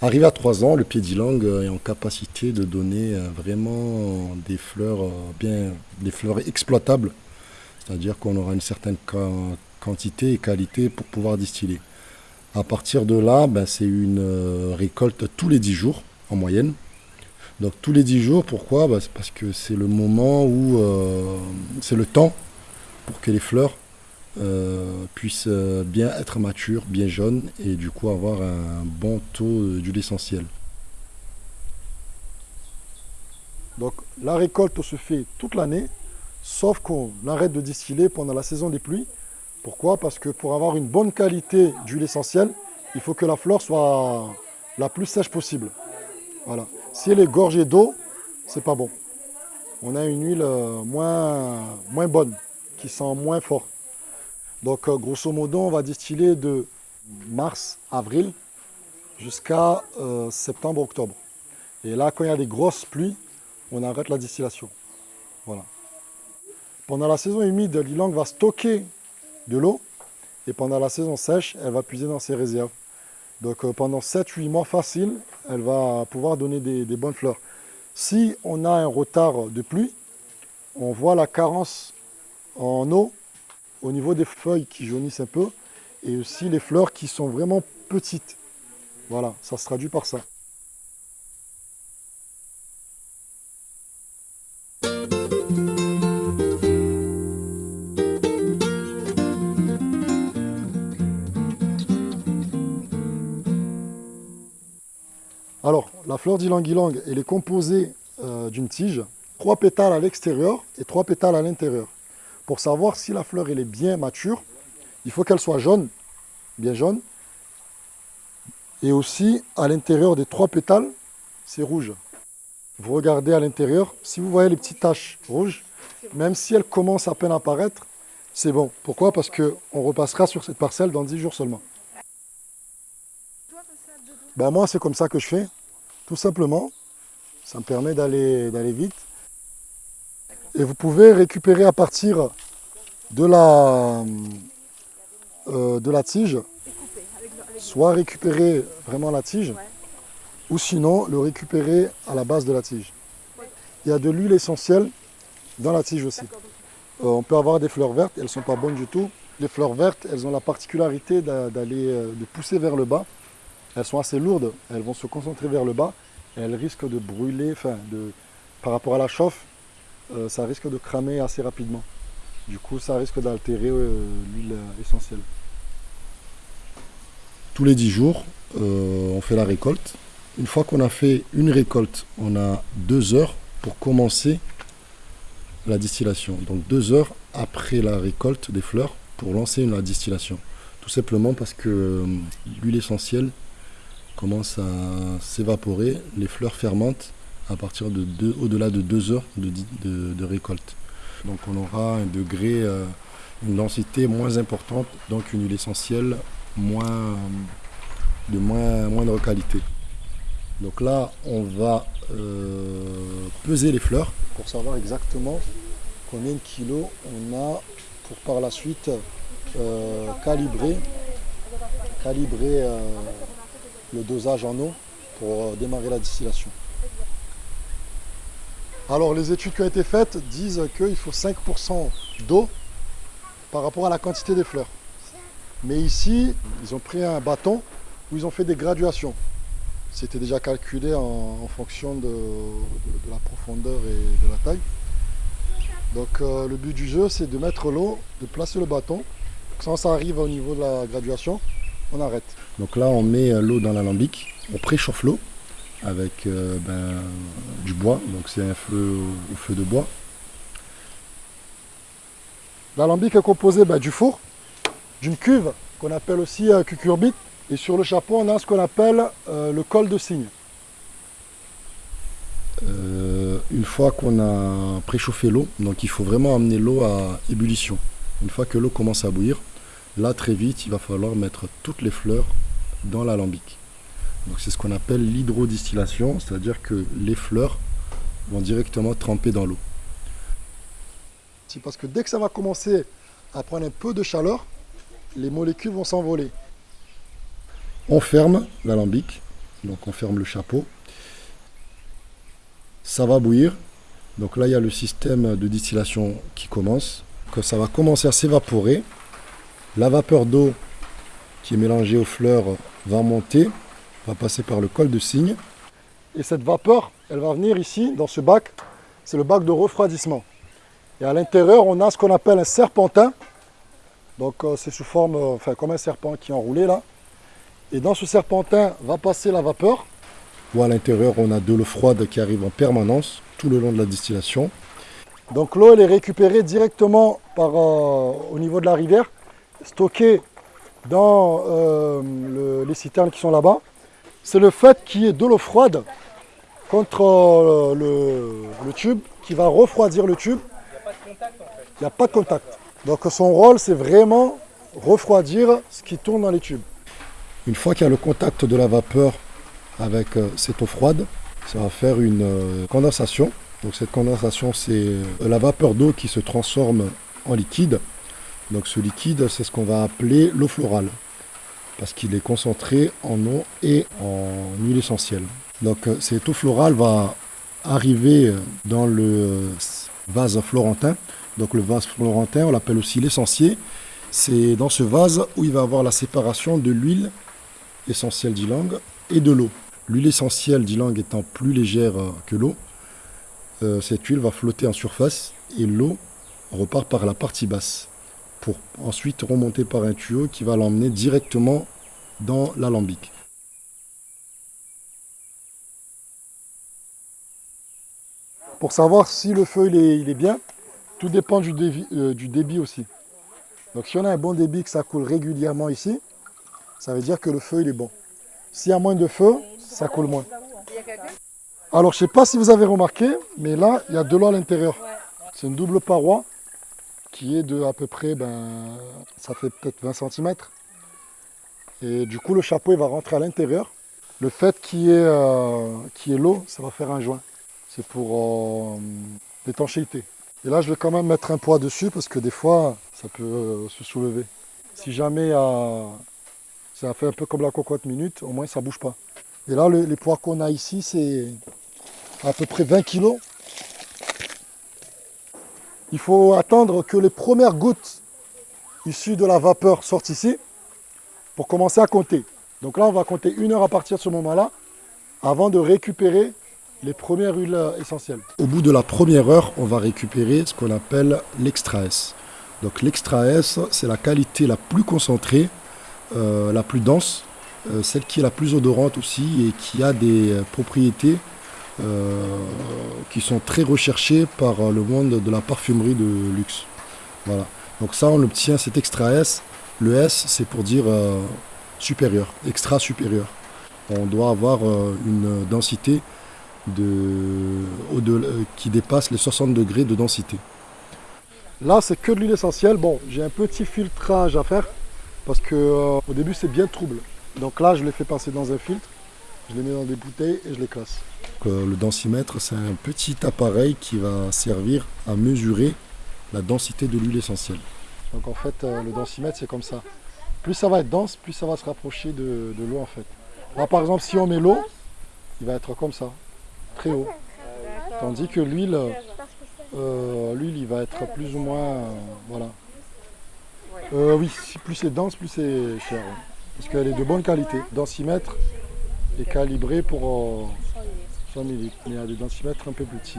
Arrivé à 3 ans, le pied d'ylang est en capacité de donner euh, vraiment des fleurs euh, bien, des fleurs exploitables, c'est-à-dire qu'on aura une certaine quantité et qualité pour pouvoir distiller. À partir de là, ben, c'est une euh, récolte tous les 10 jours en moyenne. Donc tous les 10 jours, pourquoi? Ben, Parce que c'est le moment où c'est le temps pour que les fleurs euh, puisse euh, bien être mature, bien jaune et du coup avoir un bon taux d'huile essentielle. Donc la récolte se fait toute l'année, sauf qu'on arrête de distiller pendant la saison des pluies. Pourquoi? Parce que pour avoir une bonne qualité d'huile essentielle, il faut que la fleur soit la plus sèche possible. Voilà. Si elle est gorgée d'eau, c'est pas bon. On a une huile euh, moins bonne, qui sent moins fort. Donc, euh, grosso modo, on va distiller de mars, avril, jusqu'à euh, septembre, octobre. Et là, quand il y a des grosses pluies, on arrête la distillation. Voilà. Pendant la saison humide, l'ilang va stocker de l'eau. Et pendant la saison sèche, elle va puiser dans ses réserves. Donc euh, pendant 7-8 mois faciles, elle va pouvoir donner des, bonnes fleurs. Si on a un retard de pluie, on voit la carence en eau au niveau des feuilles qui jaunissent un peu et aussi les fleurs qui sont vraiment petites. Voilà, ça se traduit par ça. Alors, la fleur d'ylang-ylang, elle est composée euh, d'une tige, trois pétales à l'extérieur et trois pétales à l'intérieur. Pour savoir si la fleur est bien mature, il faut qu'elle soit jaune, bien jaune. Et aussi, à l'intérieur des trois pétales, c'est rouge. Vous regardez à l'intérieur, si vous voyez les petites taches rouges, même si elles commencent à peine à apparaître, c'est bon. Pourquoi? Parce qu'on repassera sur cette parcelle dans 10 jours seulement. Ben moi, c'est comme ça que je fais, tout simplement. Ça me permet d'aller vite. Et vous pouvez récupérer à partir de la, euh, de la tige, soit récupérer vraiment la tige, ou sinon le récupérer à la base de la tige. Il y a de l'huile essentielle dans la tige aussi. Euh, on peut avoir des fleurs vertes, elles ne sont pas bonnes du tout. Les fleurs vertes, elles ont la particularité d'aller euh, de pousser vers le bas. Elles sont assez lourdes, elles vont se concentrer vers le bas et elles risquent de brûler, enfin, de, par rapport à la chauffe, euh, ça risque de cramer assez rapidement. Du coup, ça risque d'altérer euh, l'huile essentielle. Tous les 10 jours, euh, on fait la récolte. Une fois qu'on a fait une récolte, on a deux heures pour commencer la distillation. Donc deux heures après la récolte des fleurs pour lancer la distillation. Tout simplement parce que l'huile essentielle commence à s'évaporer, les fleurs fermentent à partir de au-delà de deux heures de, récolte. Donc on aura un degré, euh, une densité moins importante, donc une huile essentielle moins, de moins, moindre qualité. Donc là, on va euh, peser les fleurs pour savoir exactement combien de kilos on a pour par la suite euh, calibrer, calibrer le dosage en eau pour démarrer la distillation. Alors les études qui ont été faites disent qu'il faut 5% d'eau par rapport à la quantité des fleurs. Mais ici, ils ont pris un bâton où ils ont fait des graduations. C'était déjà calculé en, fonction de, la profondeur et de la taille. Donc euh, le but du jeu, c'est de mettre l'eau, de placer le bâton. Quand ça arrive au niveau de la graduation, on arrête. Donc là, on met l'eau dans l'alambic, on préchauffe l'eau avec euh, ben, du bois, donc c'est un feu au, feu de bois. L'alambic est composé ben, du four, d'une cuve qu'on appelle aussi euh, cucurbite, et sur le chapeau on a ce qu'on appelle euh, le col de cygne. une fois qu'on a préchauffé l'eau, donc il faut vraiment amener l'eau à ébullition. Une fois que l'eau commence à bouillir, là très vite il va falloir mettre toutes les fleurs dans l'alambic. C'est ce qu'on appelle l'hydrodistillation, c'est-à-dire que les fleurs vont directement tremper dans l'eau. C'est parce que dès que ça va commencer à prendre un peu de chaleur, les molécules vont s'envoler. On ferme l'alambic Donc on ferme le chapeau. Ça va bouillir. Donc là, il y a le système de distillation qui commence. Que ça va commencer à s'évaporer. La vapeur d'eau qui est mélangée aux fleurs va monter, va passer par le col de cygne. Et cette vapeur, elle va venir ici, dans ce bac. C'est le bac de refroidissement. Et à l'intérieur, on a ce qu'on appelle un serpentin. Donc euh, c'est sous forme, euh, enfin comme un serpent qui est enroulé là. Et dans ce serpentin va passer la vapeur. Ou à l'intérieur, on a de l'eau froide qui arrive en permanence tout le long de la distillation. Donc l'eau, elle est récupérée directement par, euh, au niveau de la rivière, stockée dans les citernes qui sont là-bas. C'est le fait qu'il y ait de l'eau froide contre le tube qui va refroidir le tube il n'y a pas de contact. Donc son rôle, c'est vraiment refroidir ce qui tourne dans les tubes. Une fois qu'il y a le contact de la vapeur avec euh, cette eau froide, ça va faire une euh, condensation. Donc cette condensation, c'est euh, la vapeur d'eau qui se transforme en liquide. Donc ce liquide, c'est ce qu'on va appeler l'eau florale, parce qu'il est concentré en eau et en huile essentielle. Donc cette eau florale va arriver dans le vase florentin. Donc le vase florentin, on l'appelle aussi l'essentiel. C'est dans ce vase où il va avoir la séparation de l'huile essentielle d'ylang et de l'eau. L'huile essentielle d'ylang étant plus légère euh, que l'eau, euh, cette huile va flotter en surface et l'eau repart par la partie basse ensuite remonter par un tuyau qui va l'emmener directement dans l'alambic. Pour savoir si le feu il est, bien, tout dépend du débit, euh, du débit, aussi. Donc si on a un bon débit, que ça coule régulièrement ici, ça veut dire que le feu il est bon. S'il y a moins de feu, ça coule moins. Alors je ne sais pas si vous avez remarqué, mais là il y a de l'eau à l'intérieur. C'est une double paroi qui est de à peu près, ben, ça fait peut-être 20 cm. Et du coup le chapeau il va rentrer à l'intérieur. Le fait qu'il y ait, euh, l'eau, ça va faire un joint c'est pour euh, l'étanchéité. Et là, je vais quand même mettre un poids dessus parce que des fois, ça peut euh, se soulever. Si jamais euh, ça fait un peu comme la cocotte minute, au moins ça ne bouge pas. Et là, les poids qu'on a ici, c'est à peu près 20 kg. Il faut attendre que les premières gouttes issues de la vapeur sortent ici pour commencer à compter. Donc là, on va compter une heure à partir de ce moment-là avant de récupérer les premières huiles essentielles. Au bout de la première heure, on va récupérer ce qu'on appelle l'extra S. Donc l'extra S, c'est la qualité la plus concentrée, euh, la plus dense, euh, celle qui est la plus odorante aussi et qui a des euh, propriétés qui sont très recherchées par le monde de la parfumerie de luxe. Voilà. Donc ça, on obtient cet extra S. Le S, c'est pour dire supérieur, extra supérieur. On doit avoir une densité de, euh, qui dépasse les 60 degrés de densité. Là, c'est que de l'huile essentielle. Bon, j'ai un petit filtrage à faire parce que euh, au début, c'est bien trouble. Donc là, je les fais passer dans un filtre, je les mets dans des bouteilles et je les classe. Euh, le densimètre, c'est un petit appareil qui va servir à mesurer la densité de l'huile essentielle. Donc en fait, le densimètre, c'est comme ça. Plus ça va être dense, plus ça va se rapprocher de, de l'eau en fait. Là, par exemple, si on met l'eau, il va être comme ça très haut. Tandis que l'huile, euh, l'huile, il va être plus ou moins, euh, voilà. Euh, oui, plus c'est dense, plus c'est cher. Parce qu'elle est de bonne qualité. Densimètre est calibré pour 100 ml. Mais il y a des densimètres un peu plus petits.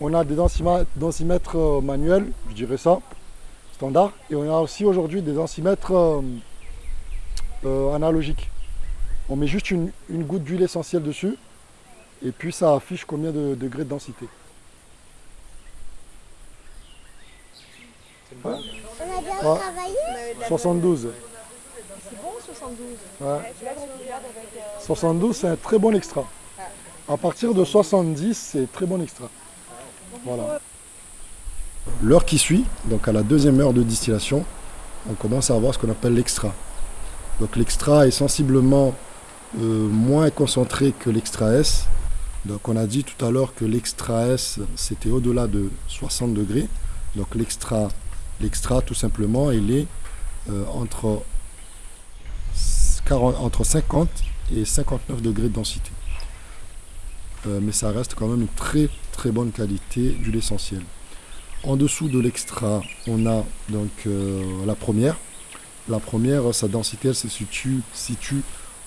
On a des densimètres, manuels, je dirais ça, standard. Et on a aussi aujourd'hui des densimètres analogiques. On met juste une goutte d'huile essentielle dessus et puis ça affiche combien de degrés de densité. On a bien travaillé 72. C'est bon 72 ouais. 72 c'est un très bon extra. À partir de 70 c'est très bon extra. Voilà. L'heure qui suit, donc à la deuxième heure de distillation, on commence à avoir ce qu'on appelle l'extra. Donc l'extra est sensiblement euh, moins concentré que l'extra S, donc on a dit tout à l'heure que l'extra S c'était au-delà de 60 degrés. Donc l'extra, l'extra tout simplement il est euh, entre, entre 50 et 59 degrés de densité. Euh, mais ça reste quand même une très très bonne qualité d'huile essentielle. En dessous de l'extra, on a donc euh, la première. La première, sa densité elle se situe,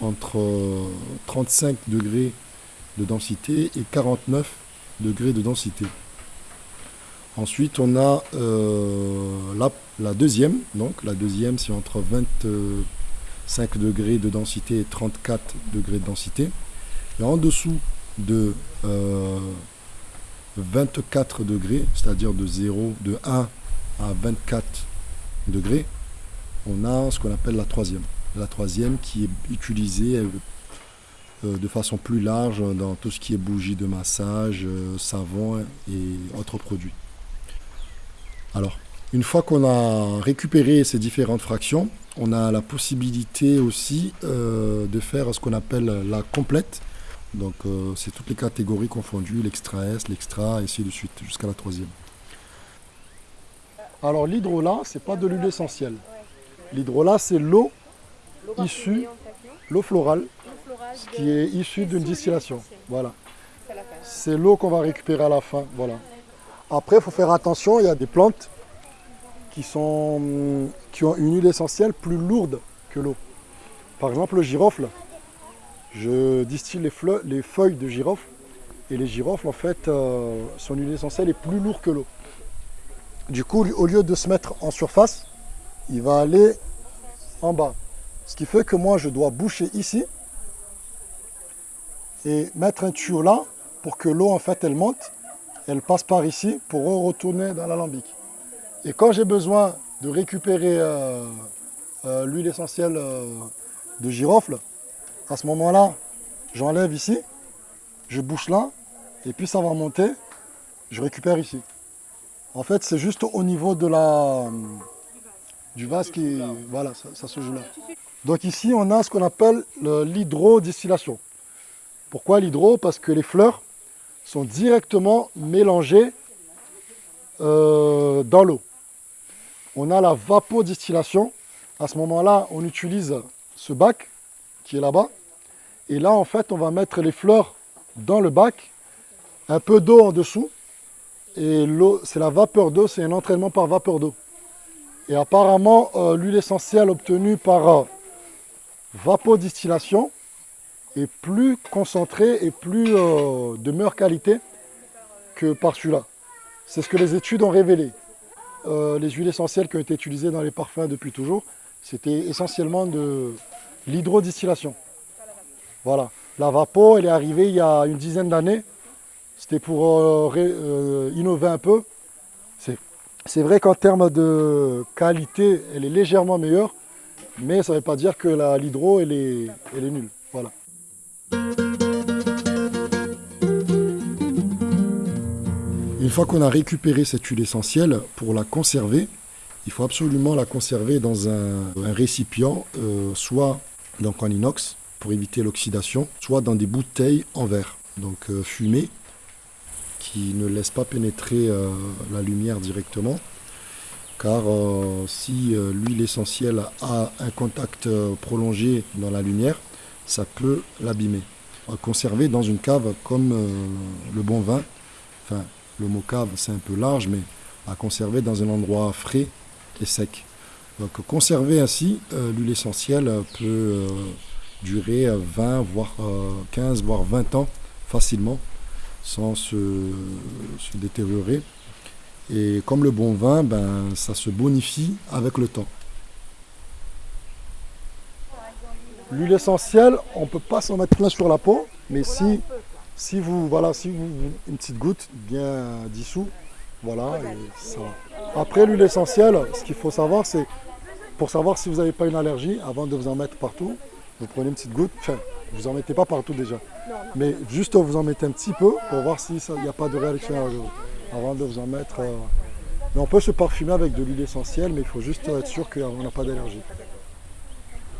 entre 35 degrés de densité et 49 degrés de densité. Ensuite, on a la, la, deuxième. Donc, la deuxième, c'est entre 25 degrés de densité et 34 degrés de densité. Et en dessous de 24 degrés, c'est-à-dire de 0, de 1 à 24 degrés, on a ce qu'on appelle la troisième. La troisième qui est utilisée euh, de façon plus large dans tout ce qui est bougie de massage, euh, savon et autres produits. Alors, une fois qu'on a récupéré ces différentes fractions, on a la possibilité aussi euh, de faire ce qu'on appelle la complète. Donc c'est toutes les catégories confondues, l'extra S, l'extra, et ainsi de suite, jusqu'à la troisième. Alors l'hydrolat, c'est pas de l'huile essentielle. L'hydrolat, c'est l'eau issue, l'eau florale, qui est issue d'une distillation. Voilà. C'est l'eau qu'on va récupérer à la fin. Voilà. Après, il faut faire attention, il y a des plantes qui, sont, qui ont une huile essentielle plus lourde que l'eau. Par exemple, le girofle. Je distille les, les feuilles de girofle et les girofles, en fait, euh, son huile essentielle est plus lourde que l'eau. Du coup, au lieu de se mettre en surface, il va aller en bas. Ce qui fait que moi, je dois boucher ici et mettre un tuyau là pour que l'eau, en fait, elle monte. Elle passe par ici pour retourner dans l'alambic. Et quand j'ai besoin de récupérer euh, euh, l'huile essentielle euh, de girofle, à ce moment-là, j'enlève ici, je bouche là, et puis ça va monter, je récupère ici. En fait, c'est juste au niveau de la, du vase qui... Voilà, ça, se joue là. Donc ici, on a ce qu'on appelle l'hydrodistillation. Pourquoi l'hydro? Parce que les fleurs sont directement mélangées dans l'eau. On a la vapodistillation. À ce moment-là, on utilise ce bac qui est là-bas. Et là, en fait, on va mettre les fleurs dans le bac, un peu d'eau en dessous. Et c'est la vapeur d'eau, c'est un entraînement par vapeur d'eau. Et apparemment, euh, l'huile essentielle obtenue par euh, vapodistillation est plus concentrée et plus euh, de meilleure qualité que par celui-là. C'est ce que les études ont révélé. Les huiles essentielles qui ont été utilisées dans les parfums depuis toujours, c'était essentiellement de l'hydrodistillation. Voilà. La vapo, elle est arrivée il y a une dizaine d'années. C'était pour innover un peu. C'est vrai qu'en termes de qualité, elle est légèrement meilleure, mais ça ne veut pas dire que l'hydro, elle est, elle est nulle. Voilà. Une fois qu'on a récupéré cette huile essentielle, pour la conserver, il faut absolument la conserver dans un, récipient, euh, soit donc en inox pour éviter l'oxydation, soit dans des bouteilles en verre, donc euh, fumées, qui ne laisse pas pénétrer euh, la lumière directement. Car euh, si l'huile essentielle a un contact prolongé dans la lumière, ça peut l'abîmer. Conserver dans une cave comme le bon vin, le mot cave c'est un peu large, mais à conserver dans un endroit frais et sec. Donc conserver ainsi l'huile essentielle peut durer 20, voire 15, voire 20 ans facilement sans se, détériorer. Et comme le bon vin, ben, ça se bonifie avec le temps. L'huile essentielle, on ne peut pas s'en mettre plein sur la peau, mais si, si vous, voilà, si vous, une petite goutte bien dissous, voilà, ça Après l'huile essentielle, ce qu'il faut savoir, c'est pour savoir si vous n'avez pas une allergie, avant de vous en mettre partout, vous prenez une petite goutte, enfin, vous en mettez pas partout déjà. Mais juste vous en mettez un petit peu pour voir s'il n'y a pas de réaction avant de vous en mettre. Euh. Mais on peut se parfumer avec de l'huile essentielle, mais il faut juste être sûr qu'on n'a pas d'allergie.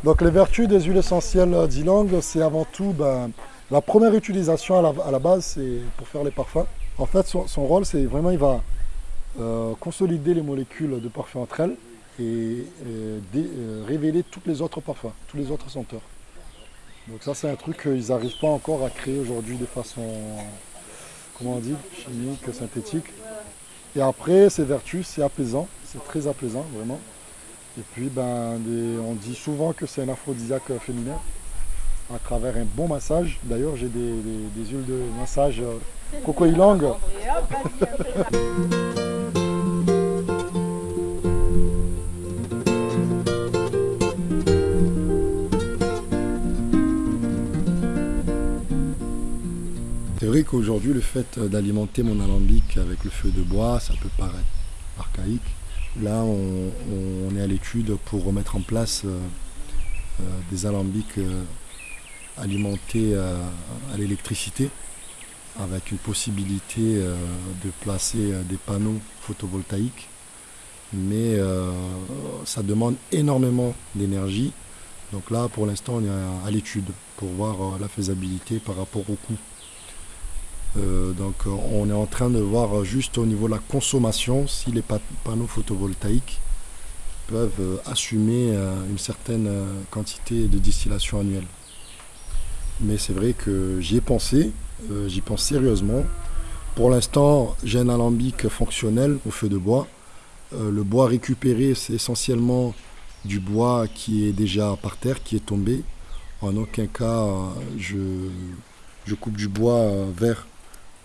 Donc les vertus des huiles essentielles d'Ilang, c'est avant tout ben, la première utilisation à la, base, c'est pour faire les parfums. En fait, son, rôle, c'est vraiment, il va euh, consolider les molécules de parfum entre elles et, euh, révéler tous les autres parfums, tous les autres senteurs. Donc ça c'est un truc qu'ils n'arrivent pas encore à créer aujourd'hui de façon, comment on dit, chimique, synthétique. Et après, ses vertus, c'est apaisant, c'est très apaisant vraiment. Et puis ben, on dit souvent que c'est un aphrodisiaque féminin à travers un bon massage. D'ailleurs j'ai des, huiles de massage euh, coco ilang. C'est vrai qu'aujourd'hui, le fait d'alimenter mon alambic avec le feu de bois, ça peut paraître archaïque. Là, on, est à l'étude pour remettre en place euh, euh, des alambics alimentés à l'électricité, avec une possibilité de placer des panneaux photovoltaïques. Mais ça demande énormément d'énergie. Donc là, pour l'instant, on est à l'étude pour voir la faisabilité par rapport au coût. Euh, donc euh, on est en train de voir juste au niveau de la consommation si les panneaux photovoltaïques peuvent euh, assumer une certaine quantité de distillation annuelle. Mais c'est vrai que j'y ai pensé, j'y pense sérieusement. Pour l'instant, j'ai un alambic fonctionnel au feu de bois. le bois récupéré, c'est essentiellement du bois qui est déjà par terre, qui est tombé. En aucun cas, je, je coupe du bois vert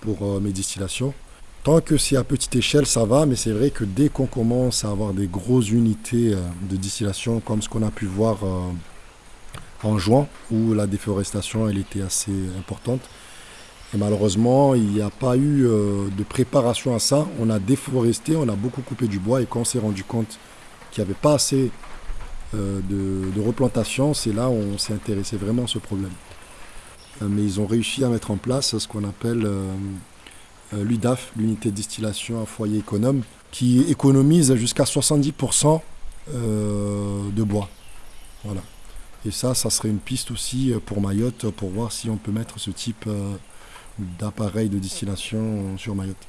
pour euh, mes distillations. Tant que c'est à petite échelle, ça va, mais c'est vrai que dès qu'on commence à avoir des grosses unités euh, de distillation, comme ce qu'on a pu voir euh, en juin, où la déforestation elle était assez importante, et malheureusement, il n'y a pas eu de préparation à ça. On a déforesté, on a beaucoup coupé du bois, et quand on s'est rendu compte qu'il n'y avait pas assez de, de replantation, c'est là où on s'est intéressé vraiment à ce problème. Euh, mais ils ont réussi à mettre en place ce qu'on appelle euh, euh, l'UDAF, l'unité de distillation à foyer économe, qui économise jusqu'à 70% de bois. Voilà. Et ça, ça serait une piste aussi pour Mayotte pour voir si on peut mettre ce type d'appareil de distillation sur Mayotte.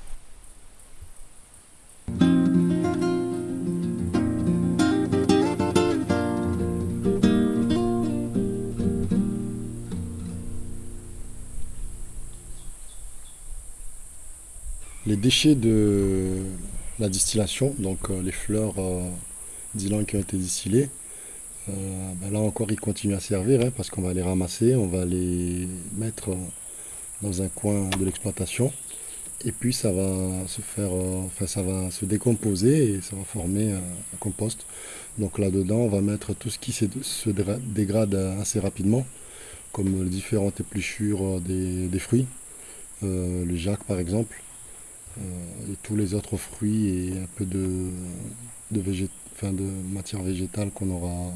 Les déchets de la distillation, donc euh, les fleurs euh, d'ylang qui ont été distillées, euh, ben là encore ils continuent à servir hein, parce qu'on va les ramasser, on va les mettre dans un coin de l'exploitation et puis ça va se faire, enfin ça va se décomposer et ça va former un compost. Donc là-dedans on va mettre tout ce qui se, dégrade assez rapidement, comme les différentes épluchures des, des fruits, le jac par exemple. Euh, et tous les autres fruits et un peu de, de, de matière végétale qu'on aura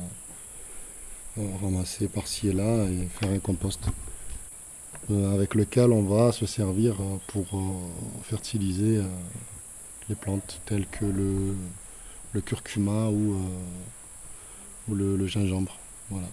euh, ramassé par-ci et là et faire un compost euh, avec lequel on va se servir pour fertiliser les plantes telles que le, curcuma ou, ou le, le gingembre. Voilà.